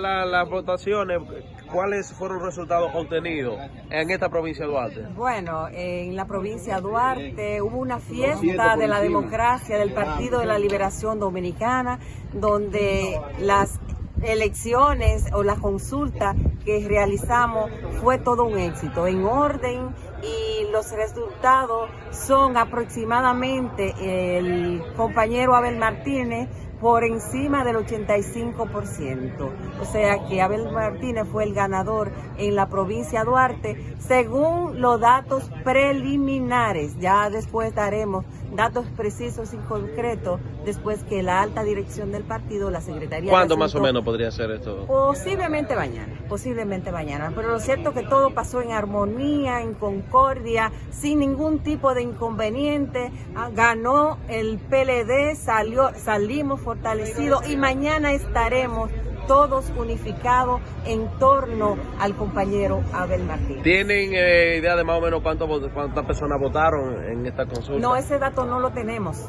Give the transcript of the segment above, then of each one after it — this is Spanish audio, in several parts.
la- las votaciones, ¿cuáles fueron los resultados obtenidos en esta provincia de Duarte? Bueno, en la provincia de Duarte hubo una fiesta de la democracia del Partido de la Liberación Dominicana, donde las elecciones o la consulta que realizamos fue todo un éxito, en orden y los resultados son aproximadamente el compañero Abel Martínez por encima del 85%. O sea que Abel Martínez fue el ganador en la provincia de Duarte según los datos preliminares. Ya después daremos datos precisos y concretos después que la alta dirección del partido, la Secretaría de ¿Cuándo más o menos podría ser esto? Posiblemente mañana, posiblemente mañana. Pero lo cierto es que todo pasó en armonía, en concordia, sin ningún tipo de inconveniente. Ah, Ganó el PLD, salió, salimos fortalecidos y mañana estaremos todos unificados en torno al compañero Abel Martínez. ¿Tienen eh, idea de más o menos cuánto cuántas personas votaron en esta consulta? No, ese dato no lo tenemos.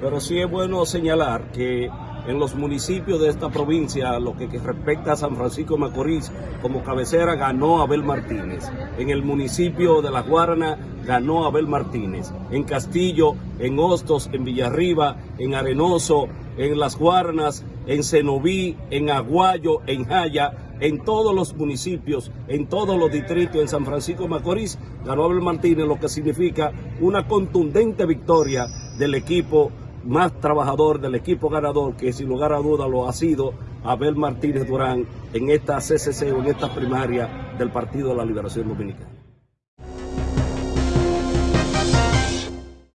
Pero sí es bueno señalar que en los municipios de esta provincia, lo que, que respecta a San Francisco de Macorís, como cabecera ganó Abel Martínez. En el municipio de La Guarana ganó Abel Martínez. En Castillo, en Hostos, en Villarriba, en Arenoso, en Las Guaranas, en Cenoví, en Aguayo, en Jaya, en todos los municipios, en todos los distritos, en San Francisco de Macorís, ganó Abel Martínez, lo que significa una contundente victoria del equipo más trabajador, del equipo ganador, que sin lugar a duda lo ha sido Abel Martínez Durán en esta CCC o en esta primaria del Partido de la Liberación Dominicana.